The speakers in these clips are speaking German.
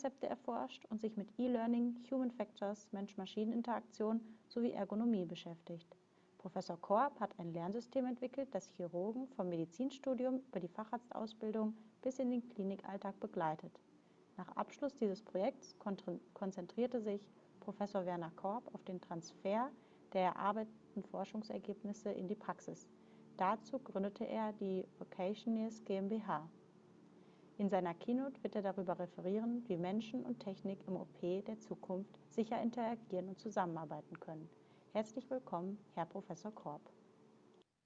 Lernkonzepte erforscht und sich mit E-Learning, Human Factors, Mensch-Maschinen-Interaktion sowie Ergonomie beschäftigt. Professor Korb hat ein Lernsystem entwickelt, das Chirurgen vom Medizinstudium über die Facharztausbildung bis in den Klinikalltag begleitet. Nach Abschluss dieses Projekts konzentrierte sich Professor Werner Korb auf den Transfer der erarbeiteten Forschungsergebnisse in die Praxis. Dazu gründete er die Vocationeers GmbH. In seiner Keynote wird er darüber referieren, wie Menschen und Technik im OP der Zukunft sicher interagieren und zusammenarbeiten können. Herzlich willkommen, Herr Professor Korb.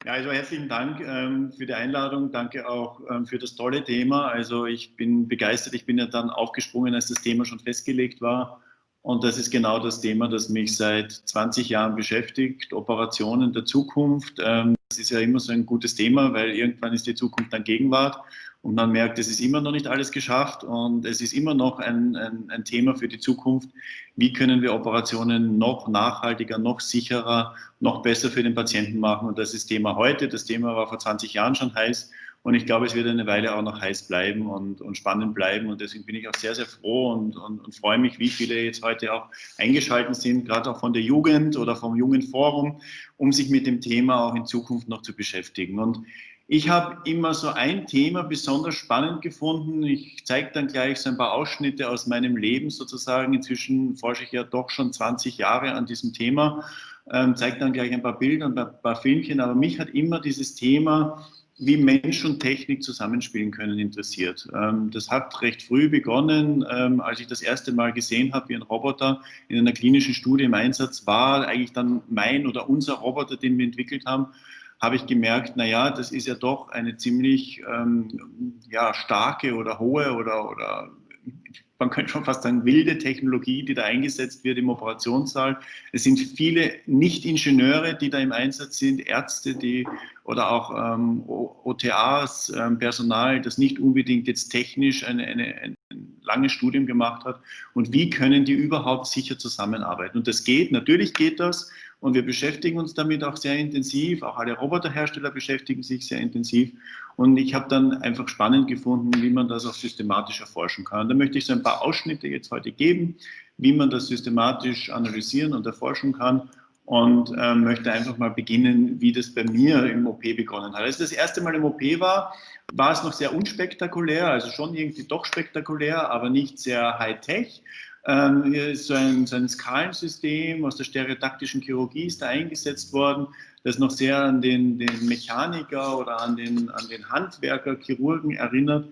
Ja, also herzlichen Dank ähm, für die Einladung. Danke auch ähm, für das tolle Thema. Also ich bin begeistert. Ich bin ja dann aufgesprungen, als das Thema schon festgelegt war. Und das ist genau das Thema, das mich seit 20 Jahren beschäftigt. Operationen der Zukunft. Ähm, das ist ja immer so ein gutes Thema, weil irgendwann ist die Zukunft dann Gegenwart und man merkt, es ist immer noch nicht alles geschafft und es ist immer noch ein, ein, ein, Thema für die Zukunft. Wie können wir Operationen noch nachhaltiger, noch sicherer, noch besser für den Patienten machen? Und das ist Thema heute. Das Thema war vor 20 Jahren schon heiß und ich glaube, es wird eine Weile auch noch heiß bleiben und, und spannend bleiben. Und deswegen bin ich auch sehr, sehr froh und, und, und freue mich, wie viele jetzt heute auch eingeschaltet sind, gerade auch von der Jugend oder vom Jugendforum, um sich mit dem Thema auch in Zukunft noch zu beschäftigen. Und ich habe immer so ein Thema besonders spannend gefunden. Ich zeige dann gleich so ein paar Ausschnitte aus meinem Leben sozusagen. Inzwischen forsche ich ja doch schon 20 Jahre an diesem Thema, ähm, zeige dann gleich ein paar Bilder und ein paar Filmchen. Aber mich hat immer dieses Thema wie Mensch und Technik zusammenspielen können, interessiert. Ähm, das hat recht früh begonnen, ähm, als ich das erste Mal gesehen habe, wie ein Roboter in einer klinischen Studie im Einsatz war, eigentlich dann mein oder unser Roboter, den wir entwickelt haben, habe ich gemerkt, naja, das ist ja doch eine ziemlich ähm, ja, starke oder hohe oder, oder man könnte schon fast sagen, wilde Technologie, die da eingesetzt wird im Operationssaal. Es sind viele Nicht-Ingenieure, die da im Einsatz sind, Ärzte, die oder auch ähm, OTAs, ähm, Personal, das nicht unbedingt jetzt technisch eine, eine, ein langes Studium gemacht hat. Und wie können die überhaupt sicher zusammenarbeiten? Und das geht, natürlich geht das. Und wir beschäftigen uns damit auch sehr intensiv. Auch alle Roboterhersteller beschäftigen sich sehr intensiv. Und ich habe dann einfach spannend gefunden, wie man das auch systematisch erforschen kann. Da möchte ich so ein paar Ausschnitte jetzt heute geben, wie man das systematisch analysieren und erforschen kann und äh, möchte einfach mal beginnen, wie das bei mir im OP begonnen hat. Als das erste Mal im OP war, war es noch sehr unspektakulär, also schon irgendwie doch spektakulär, aber nicht sehr high-tech. Ähm, hier ist so ein, so ein Skalensystem aus der stereotaktischen Chirurgie ist da eingesetzt worden, das noch sehr an den, den Mechaniker oder an den, an den Handwerker, Chirurgen erinnert.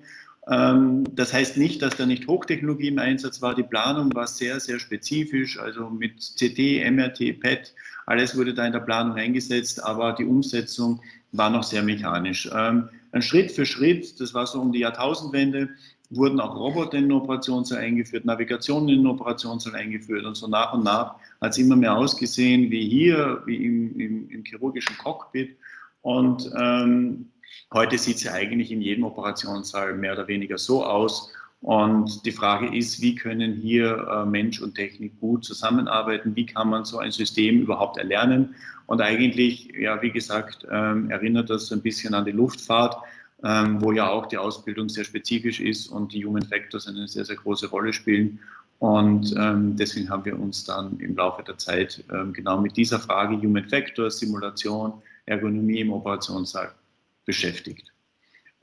Ähm, das heißt nicht, dass da nicht Hochtechnologie im Einsatz war. Die Planung war sehr, sehr spezifisch, also mit CT, MRT, PET, alles wurde da in der Planung eingesetzt, aber die Umsetzung war noch sehr mechanisch. Ähm, ein Schritt für Schritt, das war so um die Jahrtausendwende, wurden auch Roboter in den Operationssaal eingeführt, Navigation in den Operationssaal eingeführt und so nach und nach hat es immer mehr ausgesehen wie hier, wie im, im, im chirurgischen Cockpit. Und ähm, heute sieht es ja eigentlich in jedem Operationssaal mehr oder weniger so aus. Und die Frage ist, wie können hier äh, Mensch und Technik gut zusammenarbeiten? Wie kann man so ein System überhaupt erlernen? Und eigentlich, ja, wie gesagt, ähm, erinnert das ein bisschen an die Luftfahrt ähm, wo ja auch die Ausbildung sehr spezifisch ist und die Human Factors eine sehr, sehr große Rolle spielen. Und ähm, deswegen haben wir uns dann im Laufe der Zeit ähm, genau mit dieser Frage Human Factors, Simulation, Ergonomie im Operationssaal beschäftigt.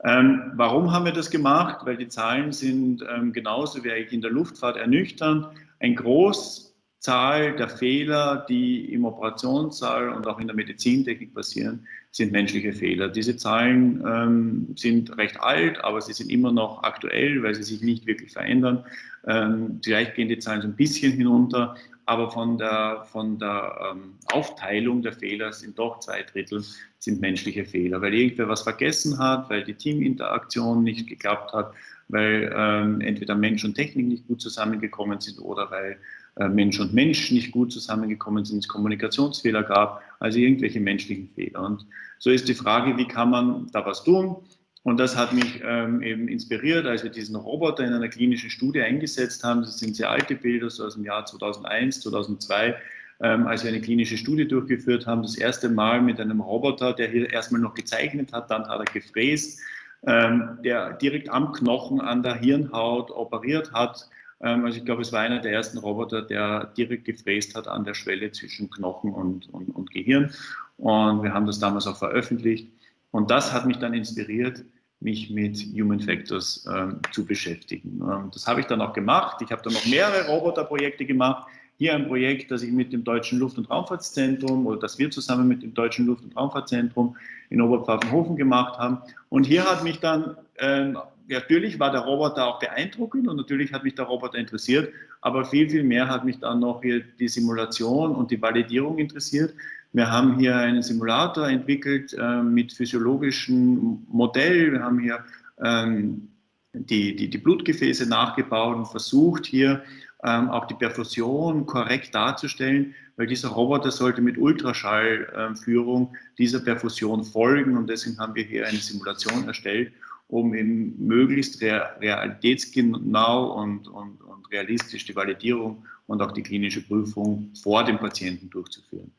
Ähm, warum haben wir das gemacht? Weil die Zahlen sind ähm, genauso wie eigentlich in der Luftfahrt ernüchternd. Ein groß Zahl der Fehler, die im Operationssaal und auch in der Medizintechnik passieren, sind menschliche Fehler. Diese Zahlen ähm, sind recht alt, aber sie sind immer noch aktuell, weil sie sich nicht wirklich verändern. Ähm, vielleicht gehen die Zahlen so ein bisschen hinunter, aber von der, von der ähm, Aufteilung der Fehler sind doch zwei Drittel sind menschliche Fehler, weil irgendwer was vergessen hat, weil die Teaminteraktion nicht geklappt hat, weil ähm, entweder Mensch und Technik nicht gut zusammengekommen sind oder weil Mensch und Mensch nicht gut zusammengekommen sind, es Kommunikationsfehler gab, also irgendwelche menschlichen Fehler. Und so ist die Frage, wie kann man da was tun? Und das hat mich ähm, eben inspiriert, als wir diesen Roboter in einer klinischen Studie eingesetzt haben. Das sind sehr alte Bilder, so aus dem Jahr 2001, 2002, ähm, als wir eine klinische Studie durchgeführt haben. Das erste Mal mit einem Roboter, der hier erstmal noch gezeichnet hat, dann hat er gefräst, ähm, der direkt am Knochen, an der Hirnhaut operiert hat, also ich glaube, es war einer der ersten Roboter, der direkt gefräst hat an der Schwelle zwischen Knochen und, und, und Gehirn. Und wir haben das damals auch veröffentlicht. Und das hat mich dann inspiriert, mich mit Human Factors ähm, zu beschäftigen. Ähm, das habe ich dann auch gemacht. Ich habe dann noch mehrere Roboterprojekte gemacht. Hier ein Projekt, das ich mit dem Deutschen Luft- und Raumfahrtszentrum oder das wir zusammen mit dem Deutschen Luft- und Raumfahrtzentrum in Oberpfaffenhofen gemacht haben. Und hier hat mich dann, äh, natürlich war der Roboter auch beeindruckend und natürlich hat mich der Roboter interessiert, aber viel, viel mehr hat mich dann noch hier die Simulation und die Validierung interessiert. Wir haben hier einen Simulator entwickelt äh, mit physiologischem Modell. Wir haben hier ähm, die, die, die Blutgefäße nachgebaut und versucht hier ähm, auch die Perfusion korrekt darzustellen, weil dieser Roboter sollte mit Ultraschallführung dieser Perfusion folgen und deswegen haben wir hier eine Simulation erstellt, um eben möglichst realitätsgenau und, und, und realistisch die Validierung und auch die klinische Prüfung vor dem Patienten durchzuführen.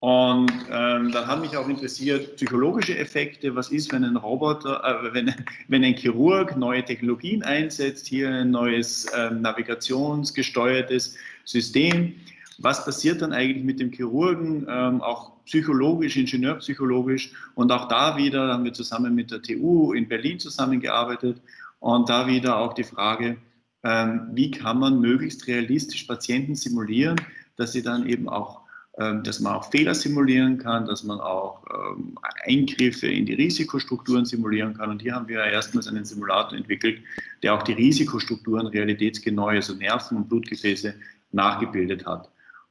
Und ähm, dann hat mich auch interessiert psychologische Effekte. Was ist, wenn ein Roboter, äh, wenn, wenn ein Chirurg neue Technologien einsetzt, hier ein neues äh, navigationsgesteuertes System? Was passiert dann eigentlich mit dem Chirurgen, ähm, auch psychologisch, ingenieurpsychologisch? Und auch da wieder haben wir zusammen mit der TU in Berlin zusammengearbeitet und da wieder auch die Frage, ähm, wie kann man möglichst realistisch Patienten simulieren, dass sie dann eben auch ähm, dass man auch Fehler simulieren kann, dass man auch ähm, Eingriffe in die Risikostrukturen simulieren kann. Und hier haben wir erstmals einen Simulator entwickelt, der auch die Risikostrukturen realitätsgenau, also Nerven und Blutgefäße, nachgebildet hat.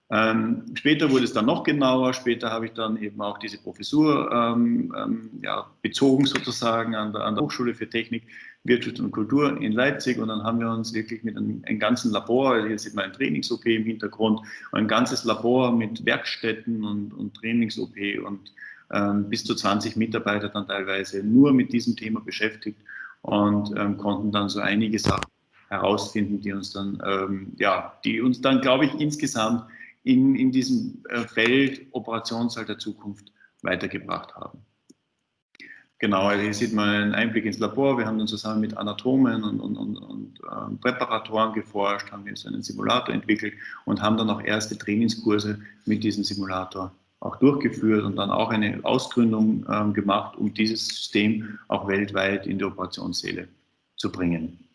Ähm, später wurde es dann noch genauer, später habe ich dann eben auch diese Professur ähm, ähm, ja, bezogen sozusagen an der, an der Hochschule für Technik Wirtschaft und Kultur in Leipzig. Und dann haben wir uns wirklich mit einem, einem ganzen Labor, also hier sieht man ein Trainings-OP im Hintergrund, ein ganzes Labor mit Werkstätten und, und Trainings-OP und ähm, bis zu 20 Mitarbeiter dann teilweise nur mit diesem Thema beschäftigt und ähm, konnten dann so einige Sachen herausfinden, die uns dann, ähm, ja, die uns dann, glaube ich, insgesamt in, in diesem äh, Feld Operationssaal der Zukunft weitergebracht haben. Genau, also hier sieht man einen Einblick ins Labor. Wir haben dann zusammen mit Anatomen und, und, und, und äh, Präparatoren geforscht, haben jetzt einen Simulator entwickelt und haben dann auch erste Trainingskurse mit diesem Simulator auch durchgeführt und dann auch eine Ausgründung ähm, gemacht, um dieses System auch weltweit in die Operationssäle zu bringen.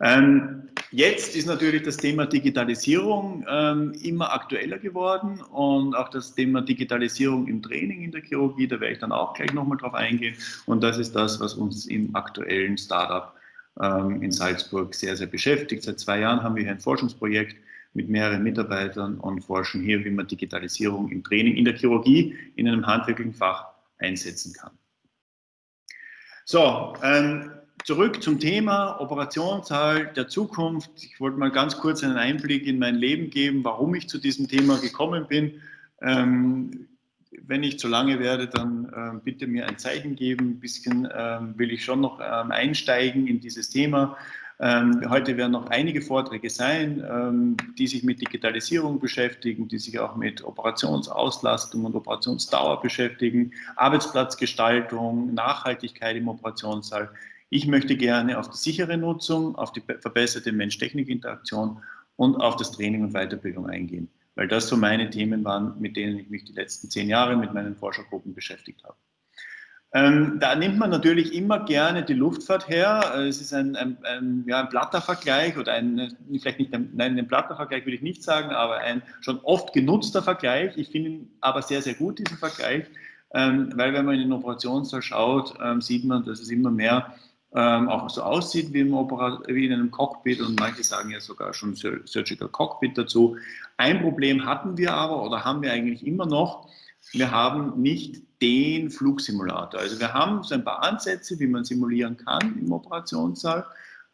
Ähm, jetzt ist natürlich das Thema Digitalisierung ähm, immer aktueller geworden und auch das Thema Digitalisierung im Training in der Chirurgie, da werde ich dann auch gleich nochmal drauf eingehen. Und das ist das, was uns im aktuellen Startup ähm, in Salzburg sehr, sehr beschäftigt. Seit zwei Jahren haben wir hier ein Forschungsprojekt mit mehreren Mitarbeitern und forschen hier, wie man Digitalisierung im Training in der Chirurgie in einem handwerklichen Fach einsetzen kann. So, ähm, Zurück zum Thema Operationssaal der Zukunft. Ich wollte mal ganz kurz einen Einblick in mein Leben geben, warum ich zu diesem Thema gekommen bin. Ähm, wenn ich zu lange werde, dann äh, bitte mir ein Zeichen geben. Ein bisschen ähm, will ich schon noch ähm, einsteigen in dieses Thema. Ähm, heute werden noch einige Vorträge sein, ähm, die sich mit Digitalisierung beschäftigen, die sich auch mit Operationsauslastung und Operationsdauer beschäftigen, Arbeitsplatzgestaltung, Nachhaltigkeit im Operationssaal. Ich möchte gerne auf die sichere Nutzung, auf die verbesserte Mensch-Technik-Interaktion und auf das Training und Weiterbildung eingehen, weil das so meine Themen waren, mit denen ich mich die letzten zehn Jahre mit meinen Forschergruppen beschäftigt habe. Ähm, da nimmt man natürlich immer gerne die Luftfahrt her. Es ist ein, ein, ein, ja, ein platter Vergleich oder ein, vielleicht nicht ein, nein, ein platter Vergleich will ich nicht sagen, aber ein schon oft genutzter Vergleich. Ich finde ihn aber sehr, sehr gut, diesen Vergleich, ähm, weil wenn man in den Operationssaal schaut, ähm, sieht man, dass es immer mehr ähm, auch so aussieht wie, wie, in einem Cockpit und manche sagen ja sogar schon Surgical Cockpit dazu. Ein Problem hatten wir aber oder haben wir eigentlich immer noch, wir haben nicht den Flugsimulator. Also wir haben so ein paar Ansätze, wie man simulieren kann im Operationssaal.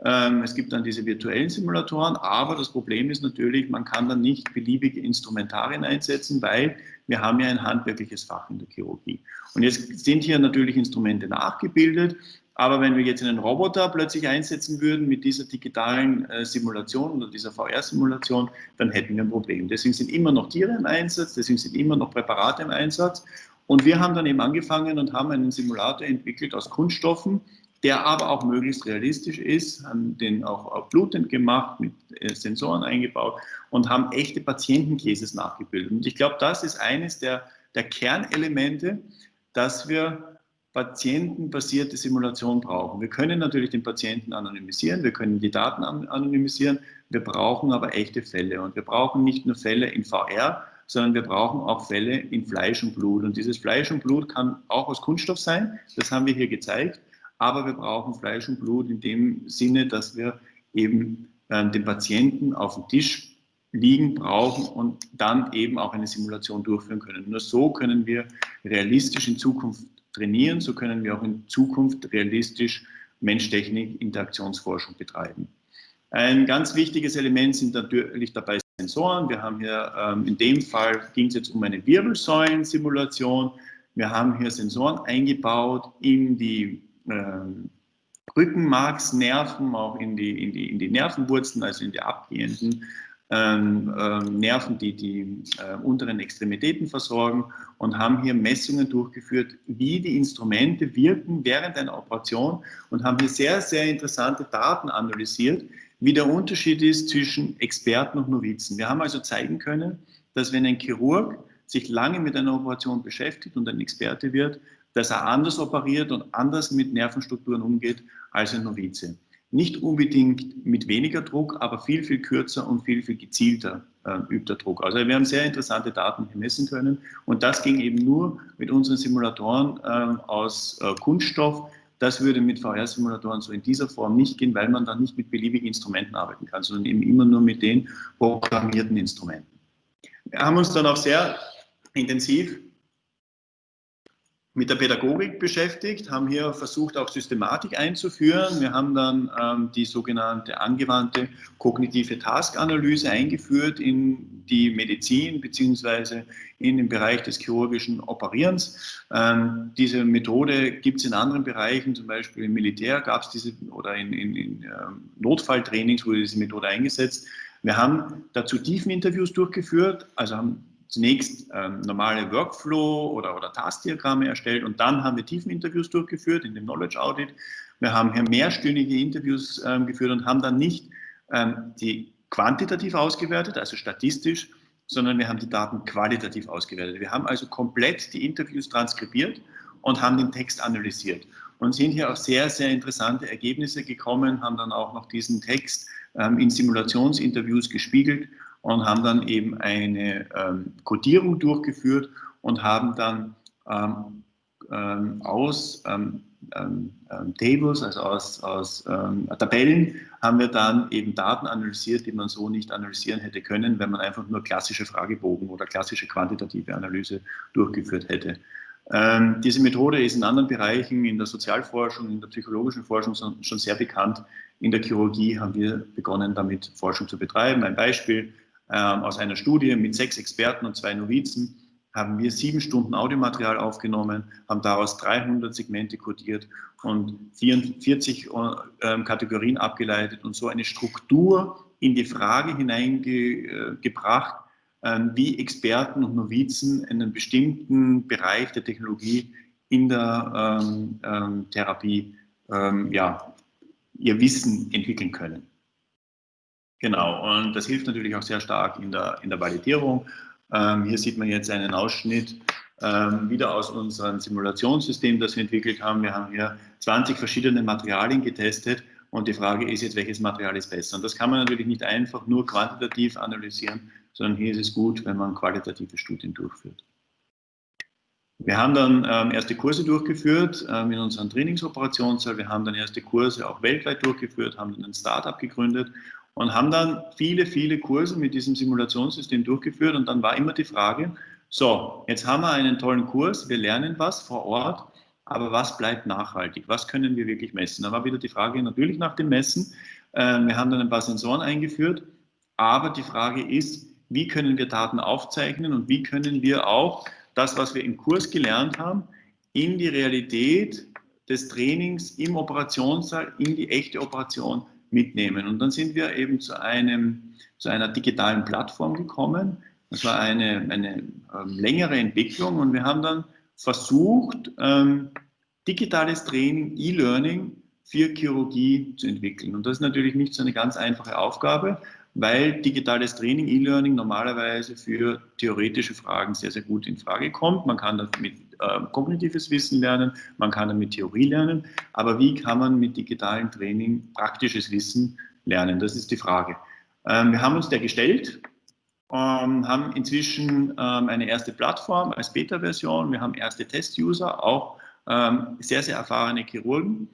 Ähm, es gibt dann diese virtuellen Simulatoren, aber das Problem ist natürlich, man kann dann nicht beliebige Instrumentarien einsetzen, weil wir haben ja ein handwerkliches Fach in der Chirurgie. Und jetzt sind hier natürlich Instrumente nachgebildet, aber wenn wir jetzt einen Roboter plötzlich einsetzen würden mit dieser digitalen äh, Simulation oder dieser VR-Simulation, dann hätten wir ein Problem. Deswegen sind immer noch Tiere im Einsatz, deswegen sind immer noch Präparate im Einsatz. Und wir haben dann eben angefangen und haben einen Simulator entwickelt aus Kunststoffen, der aber auch möglichst realistisch ist, haben den auch blutend gemacht, mit äh, Sensoren eingebaut und haben echte Patientencases nachgebildet. Und ich glaube, das ist eines der, der Kernelemente, dass wir patientenbasierte Simulation brauchen. Wir können natürlich den Patienten anonymisieren, wir können die Daten anonymisieren, wir brauchen aber echte Fälle und wir brauchen nicht nur Fälle in VR, sondern wir brauchen auch Fälle in Fleisch und Blut. Und dieses Fleisch und Blut kann auch aus Kunststoff sein, das haben wir hier gezeigt, aber wir brauchen Fleisch und Blut in dem Sinne, dass wir eben äh, den Patienten auf dem Tisch liegen brauchen und dann eben auch eine Simulation durchführen können. Nur so können wir realistisch in Zukunft trainieren, so können wir auch in Zukunft realistisch Mensch-Technik-Interaktionsforschung betreiben. Ein ganz wichtiges Element sind natürlich dabei Sensoren. Wir haben hier, ähm, in dem Fall ging es jetzt um eine Wirbelsäulen-Simulation. Wir haben hier Sensoren eingebaut in die ähm, Rückenmarksnerven, auch in die, in, die, in die Nervenwurzeln, also in die abgehenden ähm, ähm, Nerven, die die äh, unteren Extremitäten versorgen und haben hier Messungen durchgeführt, wie die Instrumente wirken während einer Operation und haben hier sehr, sehr interessante Daten analysiert, wie der Unterschied ist zwischen Experten und Novizen. Wir haben also zeigen können, dass wenn ein Chirurg sich lange mit einer Operation beschäftigt und ein Experte wird, dass er anders operiert und anders mit Nervenstrukturen umgeht als ein Novize. Nicht unbedingt mit weniger Druck, aber viel, viel kürzer und viel, viel gezielter äh, übt der Druck. Also wir haben sehr interessante Daten messen können und das ging eben nur mit unseren Simulatoren äh, aus äh, Kunststoff. Das würde mit VR-Simulatoren so in dieser Form nicht gehen, weil man dann nicht mit beliebigen Instrumenten arbeiten kann, sondern eben immer nur mit den programmierten Instrumenten. Wir haben uns dann auch sehr intensiv mit der Pädagogik beschäftigt, haben hier versucht, auch Systematik einzuführen. Wir haben dann ähm, die sogenannte angewandte kognitive Taskanalyse eingeführt in die Medizin beziehungsweise in den Bereich des chirurgischen Operierens. Ähm, diese Methode gibt es in anderen Bereichen, zum Beispiel im Militär gab es diese oder in, in, in ähm, Notfalltrainings wurde diese Methode eingesetzt. Wir haben dazu Tiefeninterviews durchgeführt, also haben zunächst ähm, normale Workflow- oder, oder Taskdiagramme erstellt und dann haben wir Tiefeninterviews durchgeführt in dem Knowledge Audit. Wir haben hier mehrstündige Interviews ähm, geführt und haben dann nicht ähm, die quantitativ ausgewertet, also statistisch, sondern wir haben die Daten qualitativ ausgewertet. Wir haben also komplett die Interviews transkribiert und haben den Text analysiert und sind hier auf sehr, sehr interessante Ergebnisse gekommen, haben dann auch noch diesen Text ähm, in Simulationsinterviews gespiegelt und haben dann eben eine ähm, Codierung durchgeführt und haben dann ähm, ähm, aus ähm, ähm, ähm, Tables, also aus, aus Tabellen, haben wir dann eben Daten analysiert, die man so nicht analysieren hätte können, wenn man einfach nur klassische Fragebogen oder klassische quantitative Analyse durchgeführt hätte. diese Methode ist in anderen Bereichen, in der Sozialforschung, in der psychologischen Forschung schon sehr bekannt. In der Chirurgie haben wir begonnen, damit Forschung zu betreiben. Ein Beispiel, ähm, aus einer Studie mit sechs Experten und zwei Novizen haben wir sieben Stunden Audiomaterial aufgenommen, haben daraus 300 Segmente kodiert und 44 äh, Kategorien abgeleitet und so eine Struktur in die Frage hineingebracht, äh, wie Experten und Novizen einen bestimmten Bereich der Technologie in der ähm, ähm, Therapie ähm, ja, ihr Wissen entwickeln können. Genau, und das hilft natürlich auch sehr stark in der, in der Validierung. Ähm, hier sieht man jetzt einen Ausschnitt ähm, wieder aus unserem Simulationssystem, das wir entwickelt haben. Wir haben hier 20 verschiedene Materialien getestet und die Frage ist jetzt, welches Material ist besser. Und das kann man natürlich nicht einfach nur quantitativ analysieren, sondern hier ist es gut, wenn man qualitative Studien durchführt. Wir haben dann ähm, erste Kurse durchgeführt ähm, in unserem Trainingsoperationssaal. Wir haben dann erste Kurse auch weltweit durchgeführt, haben dann ein Startup gegründet und haben dann viele, viele Kurse mit diesem Simulationssystem durchgeführt und dann war immer die Frage, so, jetzt haben wir einen tollen Kurs, wir lernen was vor Ort, aber was bleibt nachhaltig? Was können wir wirklich messen? Da war wieder die Frage natürlich nach dem Messen. Ähm, wir haben dann ein paar Sensoren eingeführt, aber die Frage ist, wie können wir Daten aufzeichnen und wie können wir auch das, was wir im Kurs gelernt haben, in die Realität des Trainings im Operationssaal, in die echte Operation mitnehmen. Und dann sind wir eben zu, einem, zu einer digitalen Plattform gekommen. Das war eine, eine ähm, längere Entwicklung und wir haben dann versucht, ähm, digitales Training, E-Learning für Chirurgie zu entwickeln. Und das ist natürlich nicht so eine ganz einfache Aufgabe, weil digitales Training, E-Learning normalerweise für theoretische Fragen sehr, sehr gut in Frage kommt. Man kann damit äh, kognitives Wissen lernen, man kann damit Theorie lernen, aber wie kann man mit digitalem Training praktisches Wissen lernen? Das ist die Frage. Ähm, wir haben uns der gestellt, ähm, haben inzwischen ähm, eine erste Plattform als Beta-Version, wir haben erste Test-User, auch ähm, sehr, sehr erfahrene Chirurgen,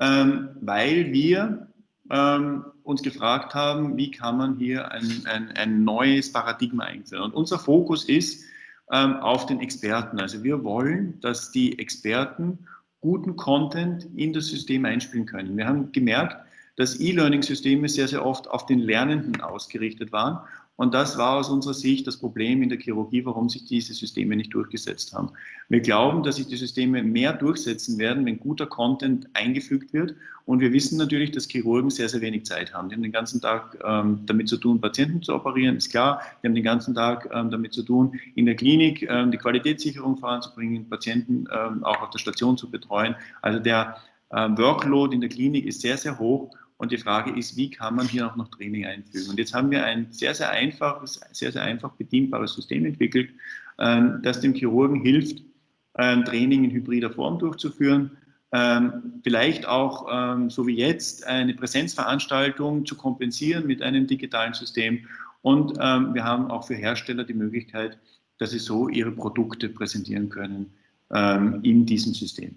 ähm, weil wir ähm, uns gefragt haben, wie kann man hier ein, ein, ein neues Paradigma einführen. Und unser Fokus ist auf den Experten. Also wir wollen, dass die Experten guten Content in das System einspielen können. Wir haben gemerkt, dass E-Learning-Systeme sehr, sehr oft auf den Lernenden ausgerichtet waren und das war aus unserer Sicht das Problem in der Chirurgie, warum sich diese Systeme nicht durchgesetzt haben. Wir glauben, dass sich die Systeme mehr durchsetzen werden, wenn guter Content eingefügt wird. Und wir wissen natürlich, dass Chirurgen sehr, sehr wenig Zeit haben. Die haben den ganzen Tag ähm, damit zu tun, Patienten zu operieren, ist klar. Die haben den ganzen Tag ähm, damit zu tun, in der Klinik ähm, die Qualitätssicherung voranzubringen, Patienten ähm, auch auf der Station zu betreuen. Also der äh, Workload in der Klinik ist sehr, sehr hoch. Und die Frage ist, wie kann man hier auch noch Training einfügen? Und jetzt haben wir ein sehr, sehr einfaches, sehr, sehr einfach bedienbares System entwickelt, ähm, das dem Chirurgen hilft, ähm, Training in hybrider Form durchzuführen, ähm, vielleicht auch, so wie jetzt, eine Präsenzveranstaltung zu kompensieren mit einem digitalen System. Und wir haben auch für Hersteller die Möglichkeit, dass sie so ihre Produkte präsentieren können in diesem System.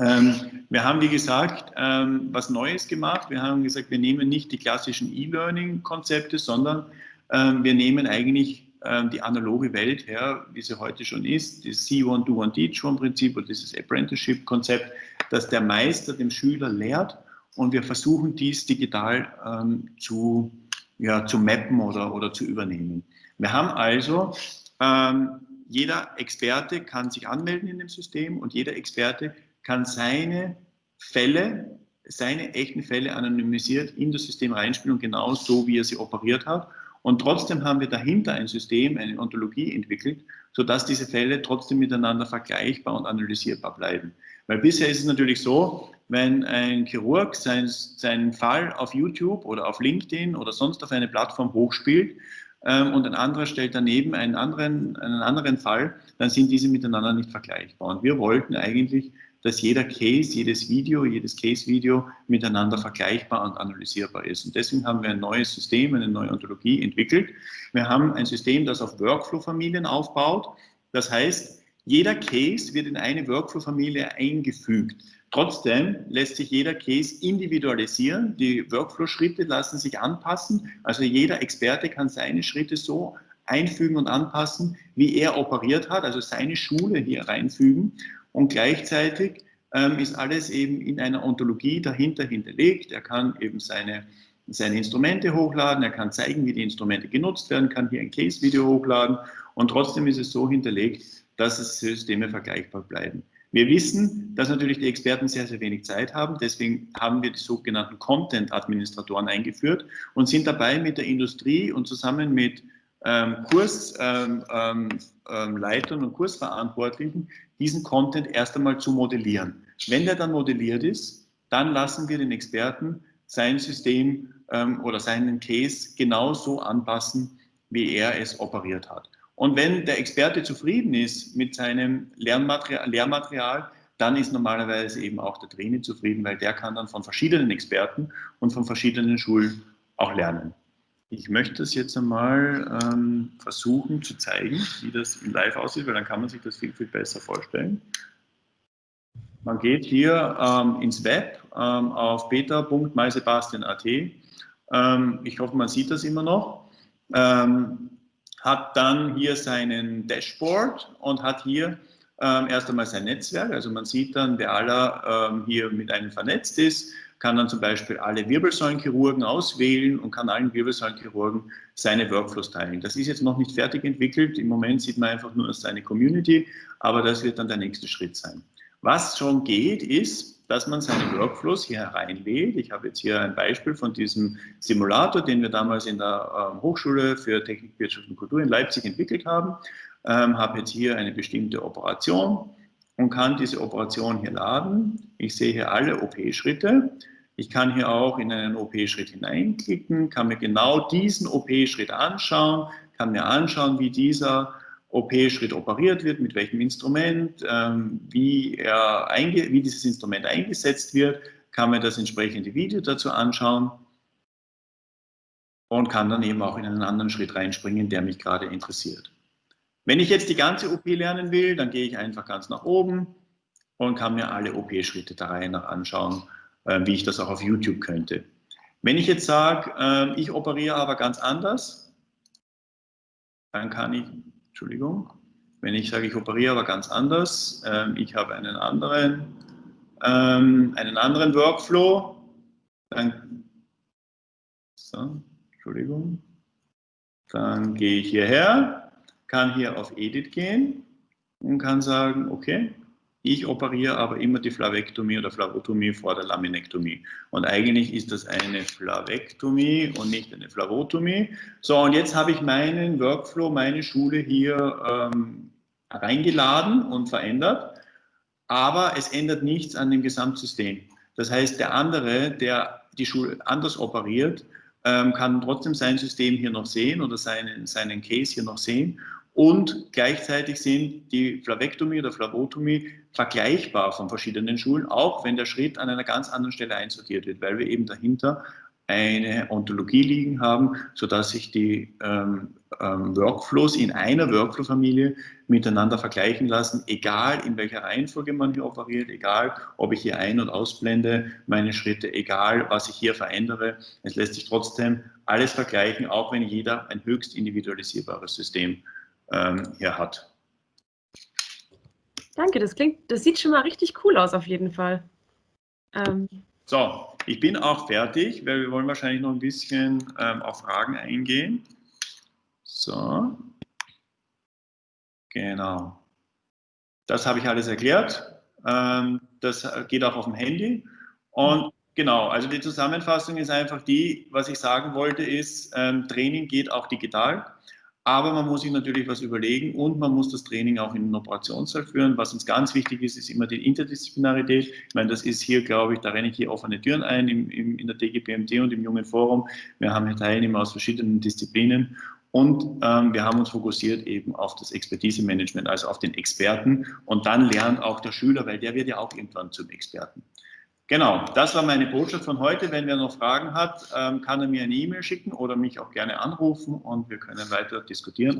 Ähm, wir haben, wie gesagt, ähm, was Neues gemacht. Wir haben gesagt, wir nehmen nicht die klassischen E-Learning-Konzepte, sondern ähm, wir nehmen eigentlich ähm, die analoge Welt her, wie sie heute schon ist, das See One, Do One, Teach One Prinzip und dieses Apprenticeship-Konzept, dass der Meister dem Schüler lehrt und wir versuchen dies digital ähm, zu, ja, zu mappen oder, oder zu übernehmen. Wir haben also ähm, jeder Experte kann sich anmelden in dem System und jeder Experte kann seine Fälle, seine echten Fälle anonymisiert in das System reinspielen und genau so, wie er sie operiert hat. Und trotzdem haben wir dahinter ein System, eine Ontologie entwickelt, sodass diese Fälle trotzdem miteinander vergleichbar und analysierbar bleiben. Weil bisher ist es natürlich so, wenn ein Chirurg sein, seinen Fall auf YouTube oder auf LinkedIn oder sonst auf eine Plattform hochspielt ähm, und ein anderer stellt daneben einen anderen, einen anderen Fall, dann sind diese miteinander nicht vergleichbar. Und wir wollten eigentlich dass jeder Case, jedes Video, jedes Case-Video miteinander vergleichbar und analysierbar ist. Und deswegen haben wir ein neues System, eine neue Ontologie entwickelt. Wir haben ein System, das auf Workflow-Familien aufbaut. Das heißt, jeder Case wird in eine Workflow-Familie eingefügt. Trotzdem lässt sich jeder Case individualisieren. Die Workflow-Schritte lassen sich anpassen. Also jeder Experte kann seine Schritte so einfügen und anpassen, wie er operiert hat, also seine Schule hier reinfügen. Und gleichzeitig ähm, ist alles eben in einer Ontologie dahinter hinterlegt. Er kann eben seine, seine Instrumente hochladen, er kann zeigen, wie die Instrumente genutzt werden, kann hier ein Case-Video hochladen und trotzdem ist es so hinterlegt, dass es Systeme vergleichbar bleiben. Wir wissen, dass natürlich die Experten sehr, sehr wenig Zeit haben. Deswegen haben wir die sogenannten Content-Administratoren eingeführt und sind dabei mit der Industrie und zusammen mit ähm, Kursleitern ähm, ähm, und Kursverantwortlichen diesen Content erst einmal zu modellieren. Wenn der dann modelliert ist, dann lassen wir den Experten sein System ähm, oder seinen Case genauso anpassen, wie er es operiert hat. Und wenn der Experte zufrieden ist mit seinem Lernmaterial, Lehrmaterial, dann ist normalerweise eben auch der Trainer zufrieden, weil der kann dann von verschiedenen Experten und von verschiedenen Schulen auch lernen. Ich möchte es jetzt einmal ähm, versuchen zu zeigen, wie das in Live aussieht, weil dann kann man sich das viel, viel besser vorstellen. Man geht hier ähm, ins Web ähm, auf beta.mysebastian.at. Ähm, ich hoffe, man sieht das immer noch. Ähm, hat dann hier seinen Dashboard und hat hier ähm, erst einmal sein Netzwerk. Also man sieht dann, wer aller hier mit einem vernetzt ist kann dann zum Beispiel alle Wirbelsäulenchirurgen auswählen und kann allen Wirbelsäulenchirurgen seine Workflows teilen. Das ist jetzt noch nicht fertig entwickelt. Im Moment sieht man einfach nur seine Community, aber das wird dann der nächste Schritt sein. Was schon geht, ist, dass man seine Workflows hier hereinlädt. Ich habe jetzt hier ein Beispiel von diesem Simulator, den wir damals in der ähm, Hochschule für Technik, Wirtschaft und Kultur in Leipzig entwickelt haben. Ähm, habe jetzt hier eine bestimmte Operation und kann diese Operation hier laden. Ich sehe hier alle OP-Schritte. Ich kann hier auch in einen OP-Schritt hineinklicken, kann mir genau diesen OP-Schritt anschauen, kann mir anschauen, wie dieser OP-Schritt operiert wird, mit welchem Instrument, ähm, wie, er wie dieses Instrument eingesetzt wird, kann mir das entsprechende Video dazu anschauen und kann dann eben auch in einen anderen Schritt reinspringen, der mich gerade interessiert. Wenn ich jetzt die ganze OP lernen will, dann gehe ich einfach ganz nach oben und kann mir alle OP-Schritte der Reihe nach anschauen, äh, wie ich das auch auf YouTube könnte. Wenn ich jetzt sage, äh, ich operiere aber ganz anders, dann kann ich, Entschuldigung, wenn ich sage, ich operiere aber ganz anders, äh, ich habe einen anderen, ähm, einen anderen Workflow, dann, so, Entschuldigung, dann gehe ich hierher kann hier auf Edit gehen und kann sagen, okay, ich operiere aber immer die Flavektomie oder Flavotomie vor der Laminektomie. Und eigentlich ist das eine Flavektomie und nicht eine Flavotomie. So, und jetzt habe ich meinen Workflow, meine Schule hier ähm, reingeladen und verändert, aber es ändert nichts an dem Gesamtsystem. Das heißt, der andere, der die Schule anders operiert, ähm, kann trotzdem sein System hier noch sehen oder seinen, seinen Case hier noch sehen und gleichzeitig sind die Flavektomie oder Flavotomie vergleichbar von verschiedenen Schulen, auch wenn der Schritt an einer ganz anderen Stelle einsortiert wird, weil wir eben dahinter eine Ontologie liegen haben, sodass sich die ähm, ähm, Workflows in einer Workflow-Familie miteinander vergleichen lassen, egal in welcher Reihenfolge man hier operiert, egal ob ich hier ein- und ausblende, meine Schritte, egal was ich hier verändere. Es lässt sich trotzdem alles vergleichen, auch wenn jeder ein höchst individualisierbares System ähm, hier hat. Danke, das klingt, das sieht schon mal richtig cool aus auf jeden Fall. Ähm. So, ich bin auch fertig, weil wir wollen wahrscheinlich noch ein bisschen ähm, auf Fragen eingehen. So, genau. Das habe ich alles erklärt. Ähm, das geht auch auf dem Handy. Und genau, also die Zusammenfassung ist einfach die, was ich sagen wollte, ist, ähm, Training geht auch digital. Aber man muss sich natürlich was überlegen und man muss das Training auch in den Operationssaal führen. Was uns ganz wichtig ist, ist immer die Interdisziplinarität. Ich meine, das ist hier, glaube ich, da renne ich hier offene Türen ein im, im, in der DGPMT und im Jungen Forum. Wir haben hier Teilnehmer aus verschiedenen Disziplinen und ähm, wir haben uns fokussiert eben auf das Expertise-Management, also auf den Experten. Und dann lernt auch der Schüler, weil der wird ja auch irgendwann zum Experten. Genau, das war meine Botschaft von heute. Wenn wer noch Fragen hat, ähm, kann er mir eine E-Mail schicken oder mich auch gerne anrufen und wir können weiter diskutieren.